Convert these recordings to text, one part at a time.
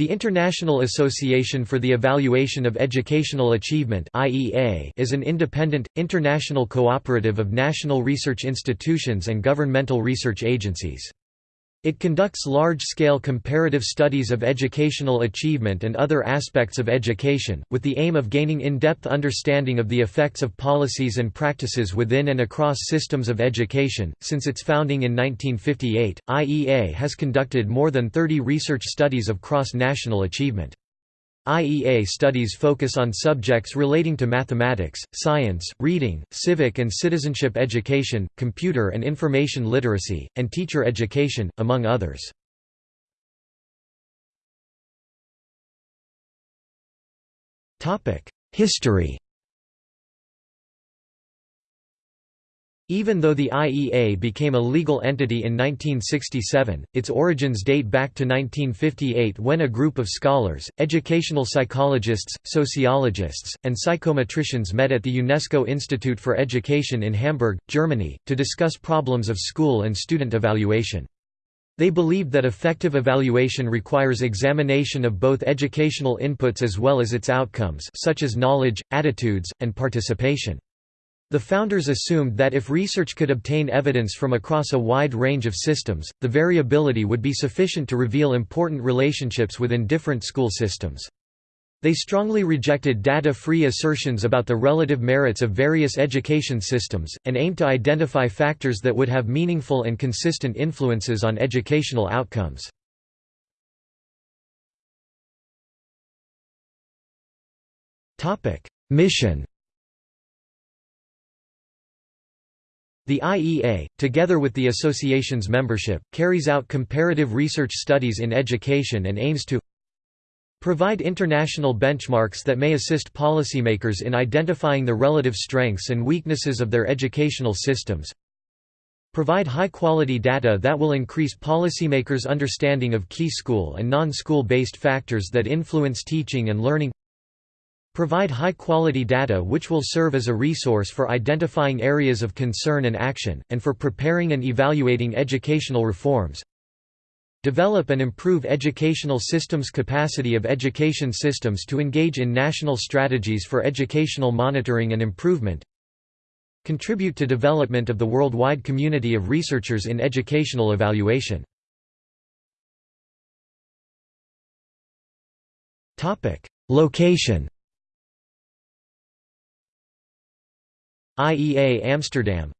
The International Association for the Evaluation of Educational Achievement is an independent, international cooperative of national research institutions and governmental research agencies. It conducts large-scale comparative studies of educational achievement and other aspects of education, with the aim of gaining in-depth understanding of the effects of policies and practices within and across systems of education. Since its founding in 1958, IEA has conducted more than 30 research studies of cross-national achievement. IEA studies focus on subjects relating to mathematics, science, reading, civic and citizenship education, computer and information literacy, and teacher education, among others. History Even though the IEA became a legal entity in 1967, its origins date back to 1958 when a group of scholars, educational psychologists, sociologists, and psychometricians met at the UNESCO Institute for Education in Hamburg, Germany, to discuss problems of school and student evaluation. They believed that effective evaluation requires examination of both educational inputs as well as its outcomes such as knowledge, attitudes, and participation. The founders assumed that if research could obtain evidence from across a wide range of systems, the variability would be sufficient to reveal important relationships within different school systems. They strongly rejected data-free assertions about the relative merits of various education systems, and aimed to identify factors that would have meaningful and consistent influences on educational outcomes. Mission The IEA, together with the association's membership, carries out comparative research studies in education and aims to provide international benchmarks that may assist policymakers in identifying the relative strengths and weaknesses of their educational systems, provide high-quality data that will increase policymakers' understanding of key school and non-school based factors that influence teaching and learning Provide high-quality data which will serve as a resource for identifying areas of concern and action, and for preparing and evaluating educational reforms. Develop and improve educational systems capacity of education systems to engage in national strategies for educational monitoring and improvement. Contribute to development of the worldwide community of researchers in educational evaluation. Location IEA Amsterdam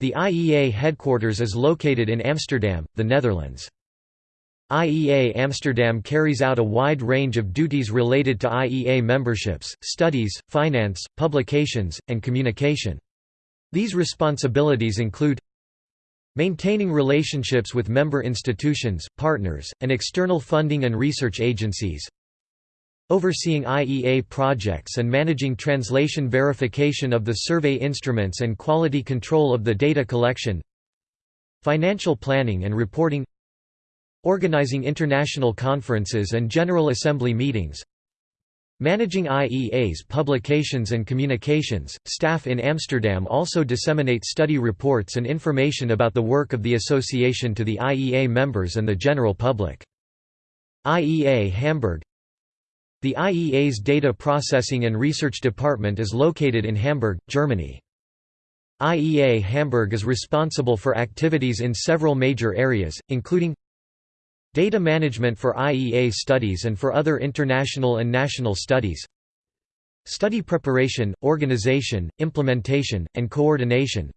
The IEA headquarters is located in Amsterdam, the Netherlands. IEA Amsterdam carries out a wide range of duties related to IEA memberships, studies, finance, publications, and communication. These responsibilities include Maintaining relationships with member institutions, partners, and external funding and research agencies Overseeing IEA projects and managing translation verification of the survey instruments and quality control of the data collection Financial planning and reporting Organizing international conferences and General Assembly meetings Managing IEA's publications and communications, staff in Amsterdam also disseminate study reports and information about the work of the association to the IEA members and the general public. IEA Hamburg the IEA's Data Processing and Research Department is located in Hamburg, Germany. IEA Hamburg is responsible for activities in several major areas, including data management for IEA studies and for other international and national studies, study preparation, organization, implementation, and coordination,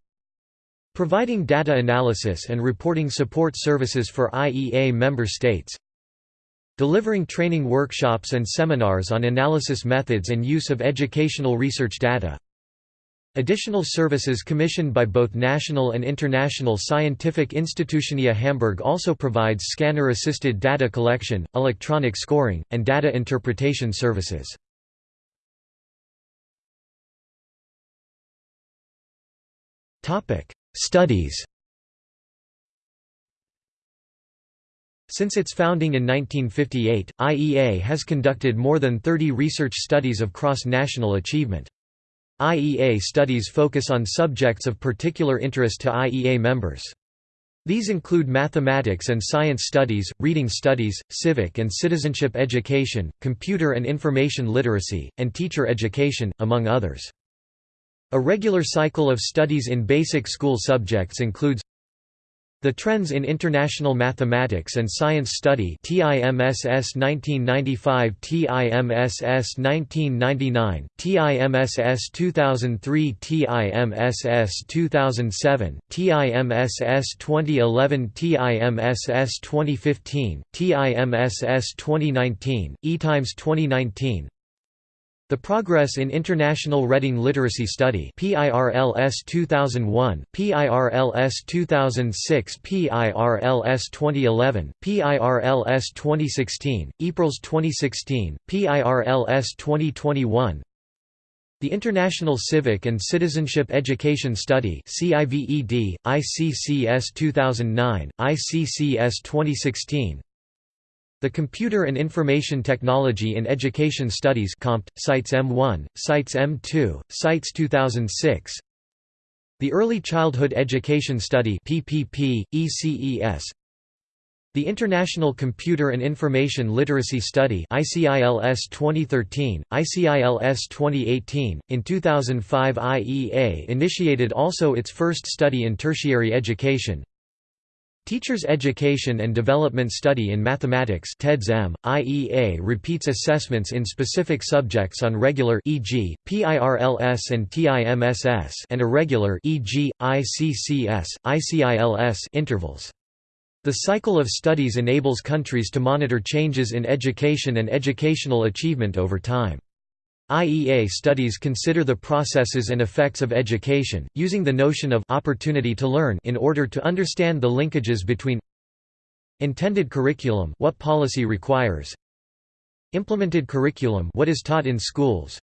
providing data analysis and reporting support services for IEA member states, delivering training workshops and seminars on analysis methods and use of educational research data. Additional services commissioned by both national and international scientific institutionia Hamburg also provides scanner-assisted data collection, electronic scoring, and data interpretation services. Studies Since its founding in 1958, IEA has conducted more than 30 research studies of cross-national achievement. IEA studies focus on subjects of particular interest to IEA members. These include mathematics and science studies, reading studies, civic and citizenship education, computer and information literacy, and teacher education, among others. A regular cycle of studies in basic school subjects includes the Trends in International Mathematics and Science Study TIMSS 1995 TIMSS 1999 TIMSS 2003 TIMSS 2007 TIMSS 2011 TIMSS 2015 TIMSS 2019 eTIMSS 2019 the Progress in International Reading Literacy Study PIRLS 2001, PIRLS 2006 PIRLS 2011, PIRLS 2016, ePIRLS 2016, PIRLS 2021 the International Civic and Citizenship Education Study CIVED, ICCS 2009, ICCS 2016 the Computer and Information Technology in Education Studies COMPED, SITES M1, SITES M2, SITES 2006 The Early Childhood Education Study PPP, ECES the International Computer and Information Literacy Study ICILS 2013, ICILS 2018. In 2005 IEA initiated also its first study in tertiary education, Teachers Education and Development Study in Mathematics TEDS-M, IEA repeats assessments in specific subjects on regular e.g., PIRLS and TIMSS and irregular e.g., ICCS, ICILS intervals. The cycle of studies enables countries to monitor changes in education and educational achievement over time. IEA studies consider the processes and effects of education, using the notion of opportunity to learn in order to understand the linkages between intended curriculum what policy requires implemented curriculum what is taught in schools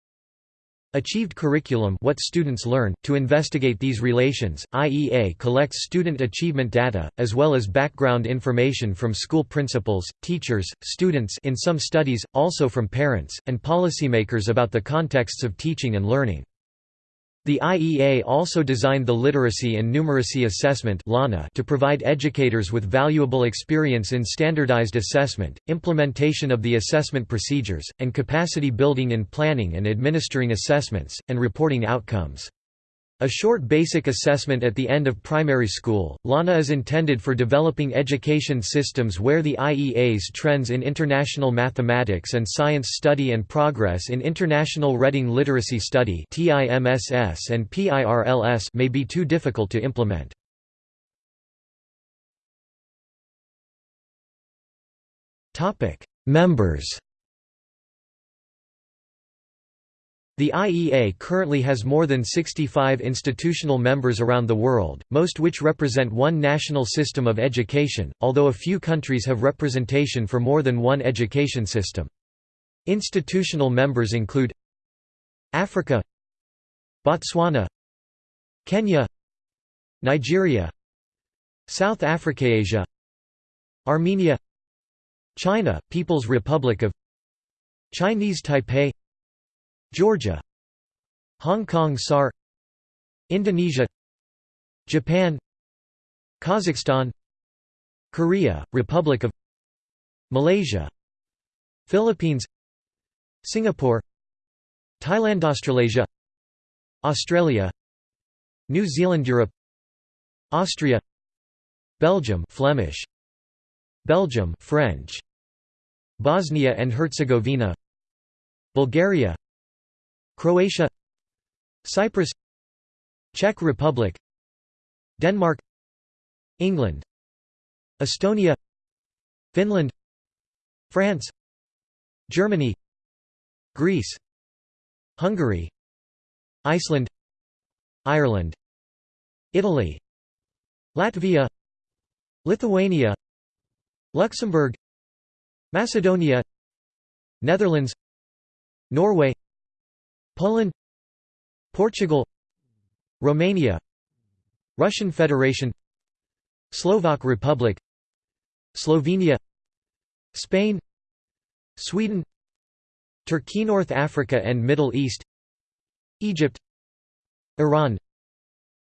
Achieved curriculum what students learn. To investigate these relations, IEA collects student achievement data, as well as background information from school principals, teachers, students in some studies, also from parents, and policymakers about the contexts of teaching and learning. The IEA also designed the Literacy and Numeracy Assessment to provide educators with valuable experience in standardized assessment, implementation of the assessment procedures, and capacity building in planning and administering assessments, and reporting outcomes. A short basic assessment at the end of primary school, LANA is intended for developing education systems where the IEA's Trends in International Mathematics and Science Study and Progress in International Reading Literacy Study and PIRLS may be too difficult to implement. Members The IEA currently has more than 65 institutional members around the world, most which represent one national system of education, although a few countries have representation for more than one education system. Institutional members include Africa Botswana Kenya Nigeria South Africa Asia Armenia China, People's Republic of Chinese Taipei Georgia Hong Kong SAR Indonesia Japan Kazakhstan Korea, Republic of Malaysia Philippines Singapore Thailand Australasia Australia New Zealand Europe Austria Belgium Flemish Belgium French Bosnia and Herzegovina Bulgaria Croatia Cyprus Czech Republic Denmark England Estonia Finland France Germany Greece Hungary Iceland Ireland Italy Latvia Lithuania Luxembourg Macedonia Netherlands Norway Poland Portugal Romania Russian Federation Slovak Republic Slovenia Spain Sweden Turkey North Africa and Middle East Egypt Iran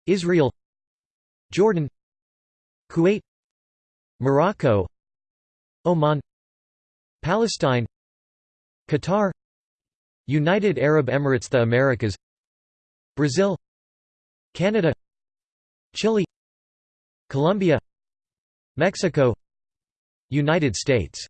Israel Jordan Kuwait Morocco Oman Palestine Qatar United Arab Emirates The Americas Brazil Canada Chile Colombia Mexico United States